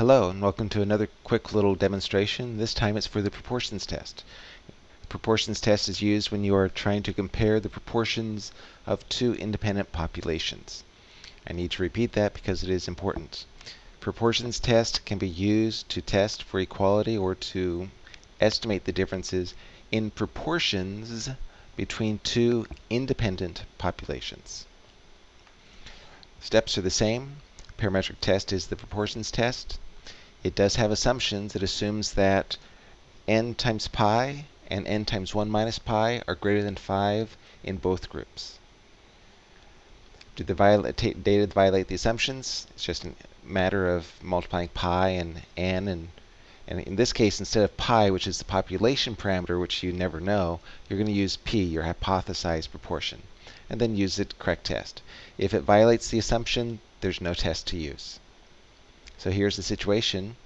Hello and welcome to another quick little demonstration. This time it's for the proportions test. The proportions test is used when you are trying to compare the proportions of two independent populations. I need to repeat that because it is important. Proportions test can be used to test for equality or to estimate the differences in proportions between two independent populations. Steps are the same parametric test is the proportions test. It does have assumptions. It assumes that n times pi and n times 1 minus pi are greater than 5 in both groups. Do the data violate the assumptions? It's just a matter of multiplying pi and n. And, and in this case, instead of pi, which is the population parameter, which you never know, you're going to use p, your hypothesized proportion, and then use the correct test. If it violates the assumption, there's no test to use. So here's the situation.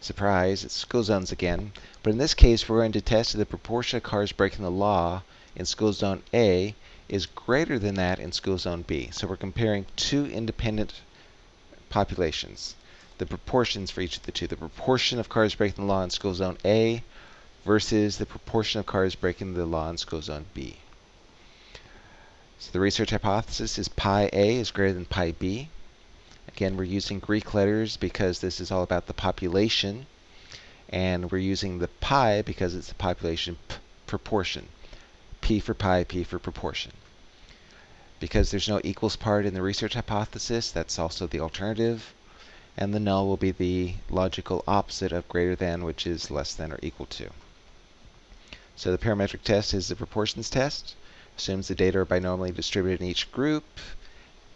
Surprise, it's school zones again. But in this case, we're going to test if the proportion of cars breaking the law in school zone A is greater than that in school zone B. So we're comparing two independent populations, the proportions for each of the two. The proportion of cars breaking the law in school zone A versus the proportion of cars breaking the law in school zone B. So the research hypothesis is pi A is greater than pi B. Again, we're using Greek letters because this is all about the population. And we're using the pi because it's the population proportion. P for pi, P for proportion. Because there's no equals part in the research hypothesis, that's also the alternative. And the null will be the logical opposite of greater than, which is less than or equal to. So the parametric test is the proportions test. Assumes the data are binomially distributed in each group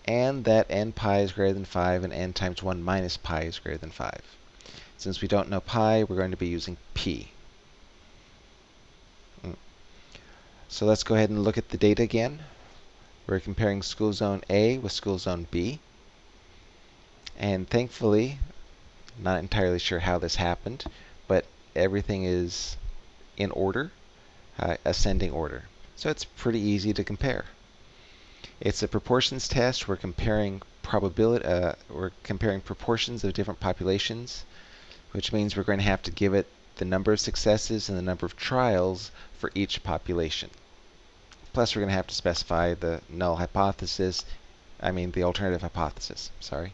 and that n pi is greater than 5 and n times 1 minus pi is greater than 5. Since we don't know pi, we're going to be using p. Mm. So let's go ahead and look at the data again. We're comparing school zone A with school zone B. And thankfully, not entirely sure how this happened, but everything is in order, uh, ascending order. So it's pretty easy to compare. It's a proportions test. We're comparing probability. Uh, we're comparing proportions of different populations, which means we're going to have to give it the number of successes and the number of trials for each population. Plus, we're going to have to specify the null hypothesis. I mean, the alternative hypothesis. Sorry.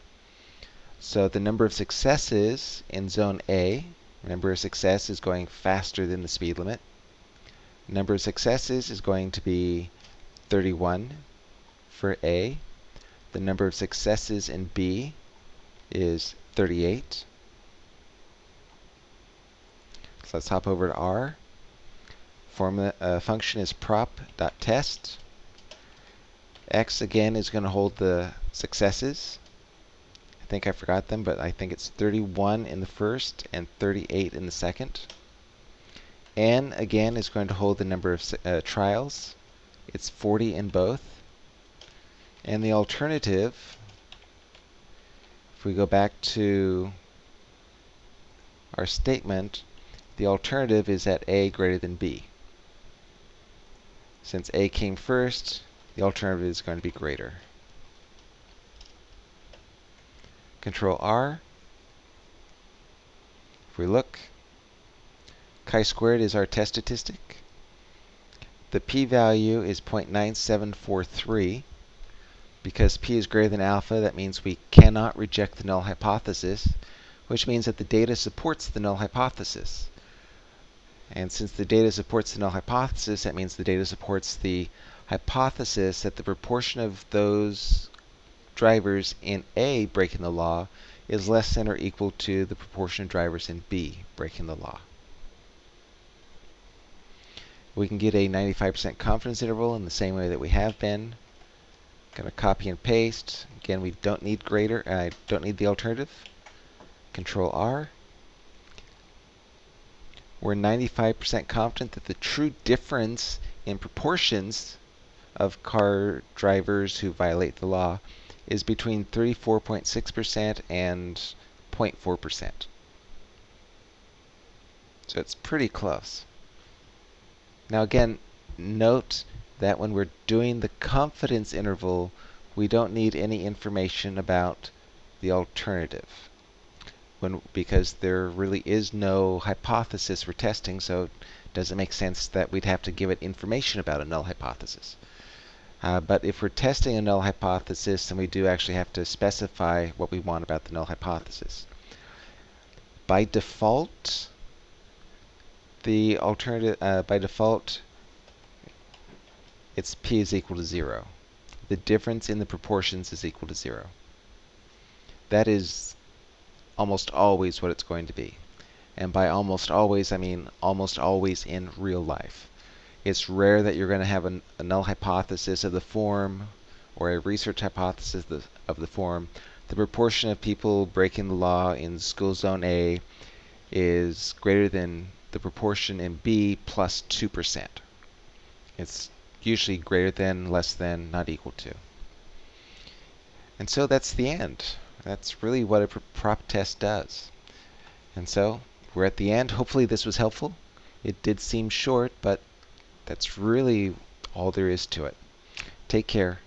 So the number of successes in zone A, number of success is going faster than the speed limit. Number of successes is going to be 31 for A. The number of successes in B is 38. So let's hop over to R. Formula uh, function is prop.test. X again is going to hold the successes. I think I forgot them, but I think it's 31 in the first and 38 in the second. N again is going to hold the number of uh, trials. It's 40 in both. And the alternative, if we go back to our statement, the alternative is at A greater than B. Since A came first, the alternative is going to be greater. Control R. If we look, chi-squared is our test statistic. The p-value is 0.9743. Because p is greater than alpha, that means we cannot reject the null hypothesis, which means that the data supports the null hypothesis. And since the data supports the null hypothesis, that means the data supports the hypothesis that the proportion of those drivers in A breaking the law is less than or equal to the proportion of drivers in B breaking the law. We can get a 95% confidence interval in the same way that we have been. Gonna copy and paste. Again, we don't need greater, I don't need the alternative. Control R. We're 95% confident that the true difference in proportions of car drivers who violate the law is between 34.6% and 0.4%. So it's pretty close. Now again, note that when we're doing the confidence interval, we don't need any information about the alternative. when because there really is no hypothesis we're testing, so it doesn't make sense that we'd have to give it information about a null hypothesis. Uh, but if we're testing a null hypothesis, then we do actually have to specify what we want about the null hypothesis. By default, the alternative, uh, by default, it's p is equal to 0. The difference in the proportions is equal to 0. That is almost always what it's going to be. And by almost always, I mean almost always in real life. It's rare that you're going to have a, a null hypothesis of the form or a research hypothesis of the, of the form. The proportion of people breaking the law in school zone A is greater than the proportion in B plus 2%. It's usually greater than, less than, not equal to. And so that's the end. That's really what a prop test does. And so we're at the end. Hopefully this was helpful. It did seem short, but that's really all there is to it. Take care.